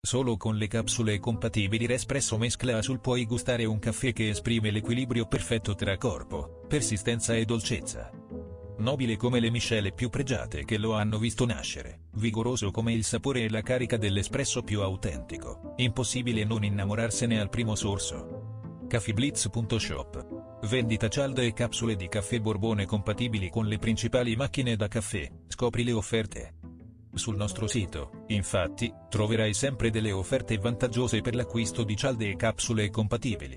Solo con le capsule compatibili Respresso Mescla Azul puoi gustare un caffè che esprime l'equilibrio perfetto tra corpo, persistenza e dolcezza. Nobile come le miscele più pregiate che lo hanno visto nascere, vigoroso come il sapore e la carica dell'espresso più autentico, impossibile non innamorarsene al primo sorso. Caffeeblitz.shop Vendita cialde e capsule di caffè Borbone compatibili con le principali macchine da caffè, scopri le offerte. Sul nostro sito, infatti, troverai sempre delle offerte vantaggiose per l'acquisto di cialde e capsule compatibili.